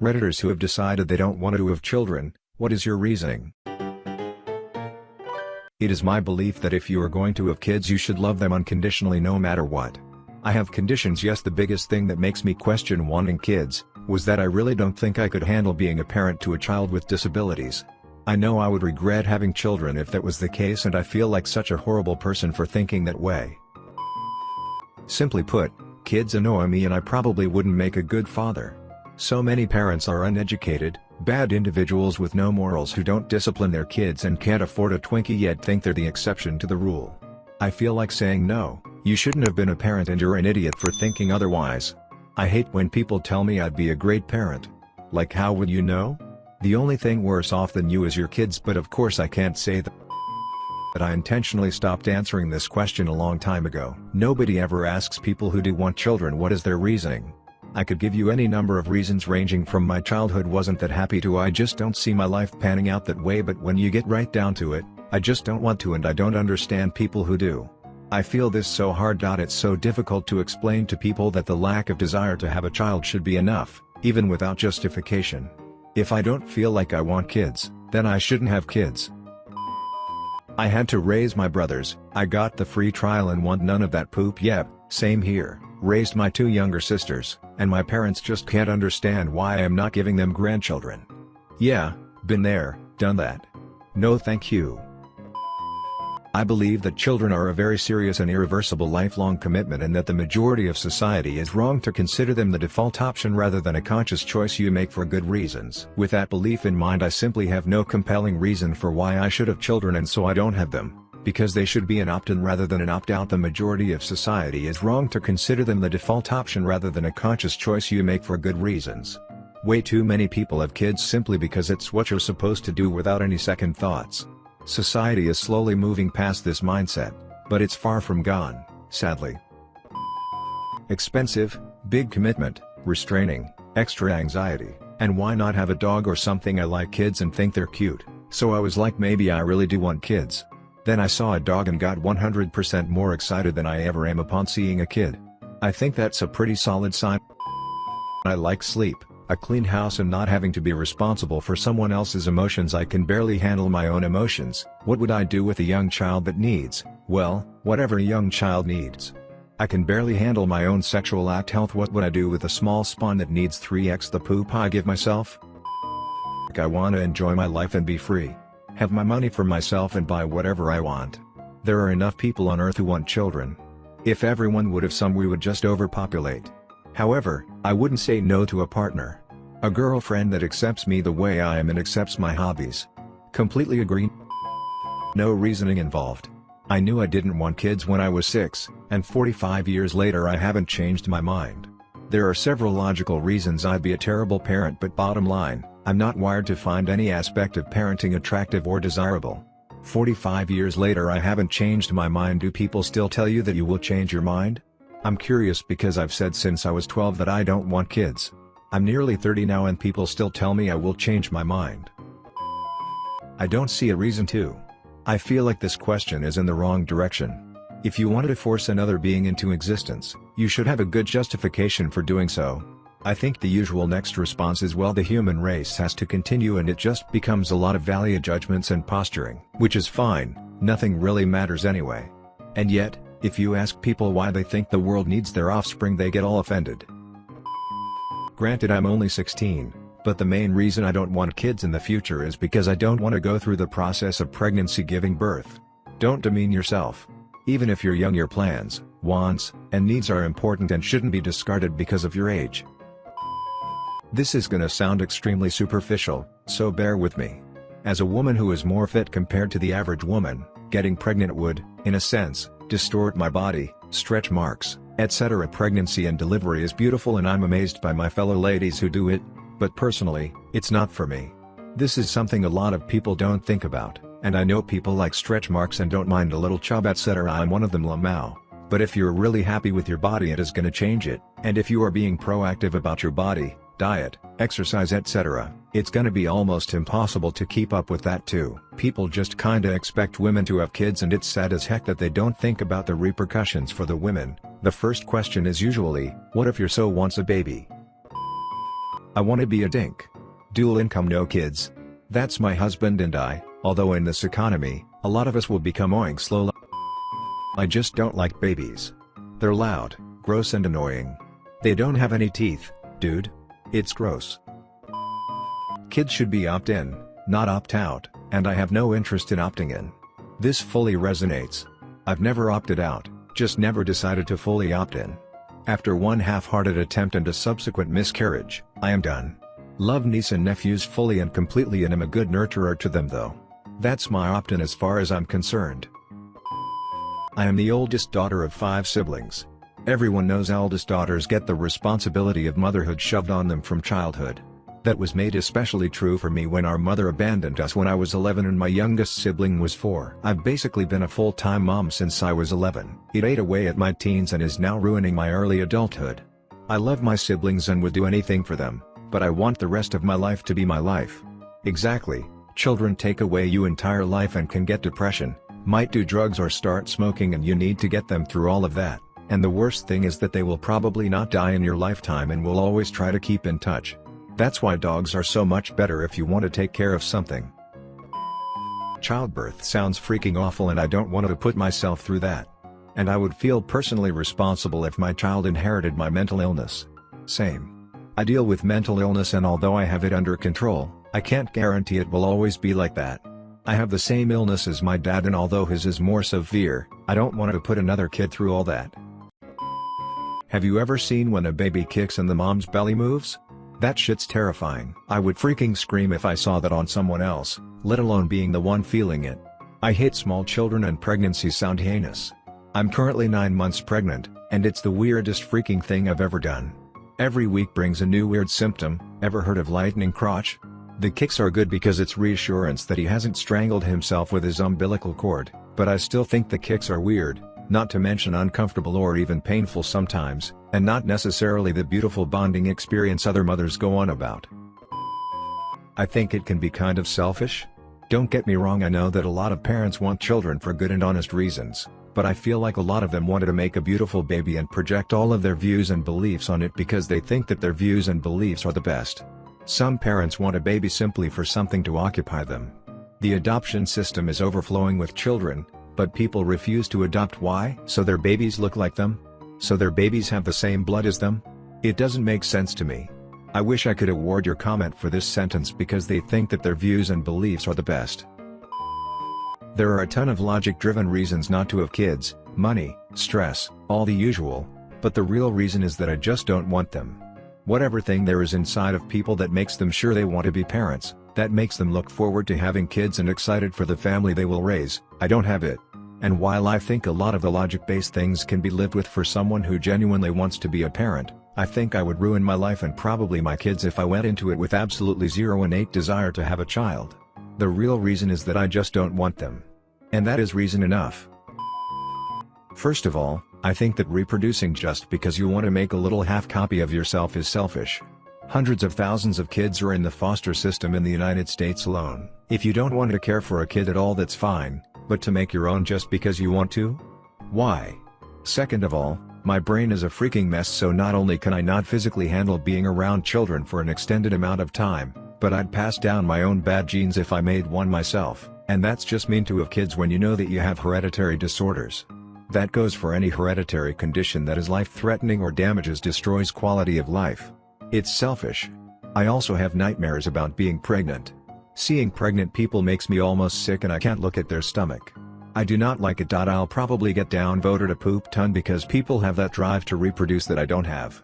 Redditors who have decided they don't want to have children, what is your reasoning? It is my belief that if you are going to have kids you should love them unconditionally no matter what. I have conditions yes the biggest thing that makes me question wanting kids, was that I really don't think I could handle being a parent to a child with disabilities. I know I would regret having children if that was the case and I feel like such a horrible person for thinking that way. Simply put, kids annoy me and I probably wouldn't make a good father. So many parents are uneducated, bad individuals with no morals who don't discipline their kids and can't afford a Twinkie yet think they're the exception to the rule. I feel like saying no, you shouldn't have been a parent and you're an idiot for thinking otherwise. I hate when people tell me I'd be a great parent. Like how would you know? The only thing worse off than you is your kids but of course I can't say that. But I intentionally stopped answering this question a long time ago. Nobody ever asks people who do want children what is their reasoning. I could give you any number of reasons ranging from my childhood wasn't that happy to I just don't see my life panning out that way but when you get right down to it, I just don't want to and I don't understand people who do. I feel this so hard. It's so difficult to explain to people that the lack of desire to have a child should be enough, even without justification. If I don't feel like I want kids, then I shouldn't have kids. I had to raise my brothers, I got the free trial and want none of that poop yep, same here, raised my two younger sisters, and my parents just can't understand why I am not giving them grandchildren. Yeah, been there, done that. No thank you. I believe that children are a very serious and irreversible lifelong commitment and that the majority of society is wrong to consider them the default option rather than a conscious choice you make for good reasons. With that belief in mind I simply have no compelling reason for why I should have children and so I don't have them, because they should be an opt-in rather than an opt-out the majority of society is wrong to consider them the default option rather than a conscious choice you make for good reasons. Way too many people have kids simply because it's what you're supposed to do without any second thoughts. Society is slowly moving past this mindset, but it's far from gone, sadly. Expensive, big commitment, restraining, extra anxiety, and why not have a dog or something I like kids and think they're cute, so I was like maybe I really do want kids. Then I saw a dog and got 100% more excited than I ever am upon seeing a kid. I think that's a pretty solid sign. I like sleep, a clean house and not having to be responsible for someone else's emotions I can barely handle my own emotions, what would I do with a young child that needs, well, whatever a young child needs. I can barely handle my own sexual act health what would I do with a small spawn that needs 3x the poop I give myself? I wanna enjoy my life and be free. Have my money for myself and buy whatever I want. There are enough people on earth who want children. If everyone would have some we would just overpopulate. However, I wouldn't say no to a partner. A girlfriend that accepts me the way I am and accepts my hobbies. Completely agree. No reasoning involved. I knew I didn't want kids when I was 6, and 45 years later I haven't changed my mind. There are several logical reasons I'd be a terrible parent but bottom line, I'm not wired to find any aspect of parenting attractive or desirable. 45 years later I haven't changed my mind do people still tell you that you will change your mind? I'm curious because I've said since I was 12 that I don't want kids. I'm nearly 30 now and people still tell me I will change my mind. I don't see a reason to. I feel like this question is in the wrong direction. If you wanted to force another being into existence, you should have a good justification for doing so. I think the usual next response is well the human race has to continue and it just becomes a lot of value judgments and posturing. Which is fine, nothing really matters anyway. And yet, if you ask people why they think the world needs their offspring they get all offended. Granted I'm only 16, but the main reason I don't want kids in the future is because I don't want to go through the process of pregnancy giving birth. Don't demean yourself. Even if you're young your plans, wants, and needs are important and shouldn't be discarded because of your age. This is gonna sound extremely superficial, so bear with me. As a woman who is more fit compared to the average woman, getting pregnant would, in a sense, distort my body, stretch marks, etc. Pregnancy and delivery is beautiful and I'm amazed by my fellow ladies who do it, but personally, it's not for me. This is something a lot of people don't think about, and I know people like stretch marks and don't mind a little chub etc. I'm one of them Lamau. But if you're really happy with your body it is gonna change it, and if you are being proactive about your body, diet, exercise etc., it's gonna be almost impossible to keep up with that too. People just kinda expect women to have kids and it's sad as heck that they don't think about the repercussions for the women. The first question is usually, what if your so wants a baby? I wanna be a dink. Dual income no kids. That's my husband and I, although in this economy, a lot of us will become oink slow. I just don't like babies. They're loud, gross and annoying. They don't have any teeth, dude. It's gross. Kids should be opt-in, not opt-out, and I have no interest in opting in. This fully resonates. I've never opted out, just never decided to fully opt in. After one half-hearted attempt and a subsequent miscarriage, I am done. Love niece and nephews fully and completely and am a good nurturer to them though. That's my opt-in as far as I'm concerned. I am the oldest daughter of five siblings. Everyone knows eldest daughters get the responsibility of motherhood shoved on them from childhood. That was made especially true for me when our mother abandoned us when I was 11 and my youngest sibling was 4. I've basically been a full-time mom since I was 11. It ate away at my teens and is now ruining my early adulthood. I love my siblings and would do anything for them, but I want the rest of my life to be my life. Exactly, children take away you entire life and can get depression, might do drugs or start smoking and you need to get them through all of that, and the worst thing is that they will probably not die in your lifetime and will always try to keep in touch. That's why dogs are so much better if you want to take care of something. Childbirth sounds freaking awful and I don't want to put myself through that. And I would feel personally responsible if my child inherited my mental illness. Same. I deal with mental illness and although I have it under control, I can't guarantee it will always be like that. I have the same illness as my dad and although his is more severe, I don't want to put another kid through all that. Have you ever seen when a baby kicks and the mom's belly moves? That shit's terrifying. I would freaking scream if I saw that on someone else, let alone being the one feeling it. I hate small children and pregnancies sound heinous. I'm currently 9 months pregnant, and it's the weirdest freaking thing I've ever done. Every week brings a new weird symptom, ever heard of lightning crotch? The kicks are good because it's reassurance that he hasn't strangled himself with his umbilical cord, but I still think the kicks are weird, not to mention uncomfortable or even painful sometimes, and not necessarily the beautiful bonding experience other mothers go on about. I think it can be kind of selfish. Don't get me wrong I know that a lot of parents want children for good and honest reasons, but I feel like a lot of them wanted to make a beautiful baby and project all of their views and beliefs on it because they think that their views and beliefs are the best. Some parents want a baby simply for something to occupy them. The adoption system is overflowing with children, but people refuse to adopt why? So their babies look like them? So their babies have the same blood as them? It doesn't make sense to me. I wish I could award your comment for this sentence because they think that their views and beliefs are the best. There are a ton of logic-driven reasons not to have kids, money, stress, all the usual, but the real reason is that I just don't want them. Whatever thing there is inside of people that makes them sure they want to be parents, that makes them look forward to having kids and excited for the family they will raise, I don't have it. And while I think a lot of the logic-based things can be lived with for someone who genuinely wants to be a parent, I think I would ruin my life and probably my kids if I went into it with absolutely zero innate desire to have a child. The real reason is that I just don't want them. And that is reason enough. First of all, I think that reproducing just because you want to make a little half copy of yourself is selfish. Hundreds of thousands of kids are in the foster system in the United States alone. If you don't want to care for a kid at all that's fine, but to make your own just because you want to? Why? Second of all, my brain is a freaking mess so not only can I not physically handle being around children for an extended amount of time, but I'd pass down my own bad genes if I made one myself, and that's just mean to have kids when you know that you have hereditary disorders. That goes for any hereditary condition that is life-threatening or damages destroys quality of life. It's selfish. I also have nightmares about being pregnant. Seeing pregnant people makes me almost sick and I can't look at their stomach. I do not like it. I'll probably get downvoted a poop ton because people have that drive to reproduce that I don't have.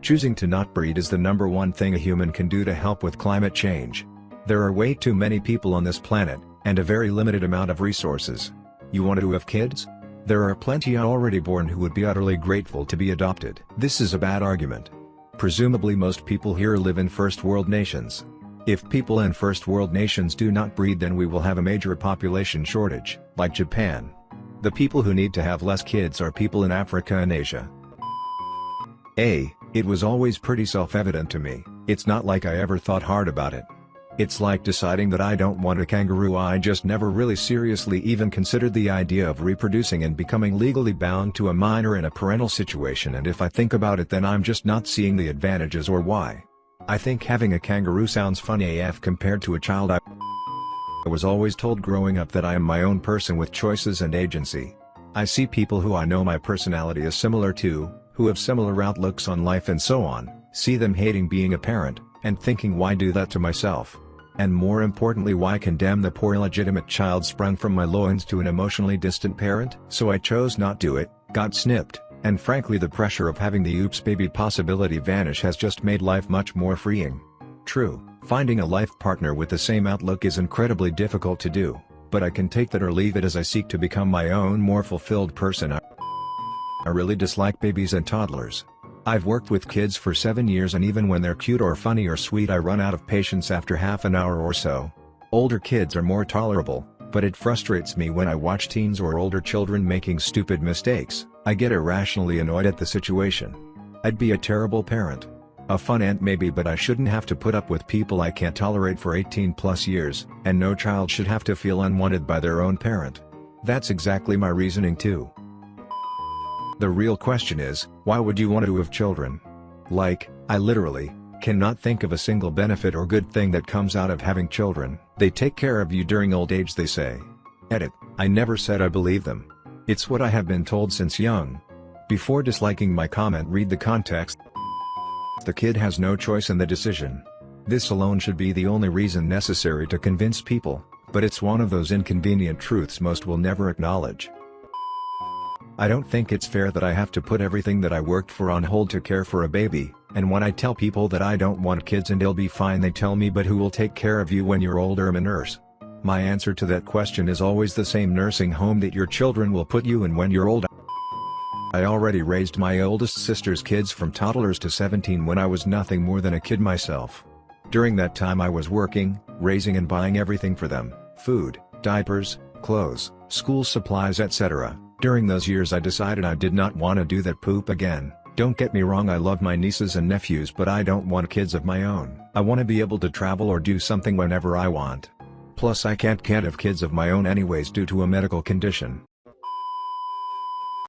Choosing to not breed is the number one thing a human can do to help with climate change. There are way too many people on this planet, and a very limited amount of resources. You want to have kids? There are plenty already born who would be utterly grateful to be adopted. This is a bad argument. Presumably most people here live in first world nations. If people in first world nations do not breed then we will have a major population shortage, like Japan. The people who need to have less kids are people in Africa and Asia. A. It was always pretty self-evident to me, it's not like I ever thought hard about it. It's like deciding that I don't want a kangaroo I just never really seriously even considered the idea of reproducing and becoming legally bound to a minor in a parental situation and if I think about it then I'm just not seeing the advantages or why. I think having a kangaroo sounds funny AF compared to a child I was always told growing up that I am my own person with choices and agency. I see people who I know my personality is similar to, who have similar outlooks on life and so on, see them hating being a parent, and thinking why do that to myself? And more importantly why condemn the poor illegitimate child sprung from my loins to an emotionally distant parent? So I chose not to do it, got snipped, and frankly the pressure of having the oops baby possibility vanish has just made life much more freeing. True, finding a life partner with the same outlook is incredibly difficult to do, but I can take that or leave it as I seek to become my own more fulfilled person I, really dislike babies and toddlers. I've worked with kids for 7 years and even when they're cute or funny or sweet I run out of patience after half an hour or so. Older kids are more tolerable, but it frustrates me when I watch teens or older children making stupid mistakes, I get irrationally annoyed at the situation. I'd be a terrible parent. A fun aunt maybe but I shouldn't have to put up with people I can't tolerate for 18 plus years, and no child should have to feel unwanted by their own parent. That's exactly my reasoning too. The real question is, why would you want to have children? Like, I literally, cannot think of a single benefit or good thing that comes out of having children. They take care of you during old age they say. Edit, I never said I believe them. It's what I have been told since young. Before disliking my comment read the context. The kid has no choice in the decision. This alone should be the only reason necessary to convince people, but it's one of those inconvenient truths most will never acknowledge. I don't think it's fair that I have to put everything that I worked for on hold to care for a baby, and when I tell people that I don't want kids and they'll be fine they tell me but who will take care of you when you're older I'm a nurse. My answer to that question is always the same nursing home that your children will put you in when you're old. I already raised my oldest sister's kids from toddlers to 17 when I was nothing more than a kid myself. During that time I was working, raising and buying everything for them, food, diapers, clothes, school supplies etc. During those years I decided I did not want to do that poop again. Don't get me wrong I love my nieces and nephews but I don't want kids of my own. I want to be able to travel or do something whenever I want. Plus I can't can't have kids of my own anyways due to a medical condition.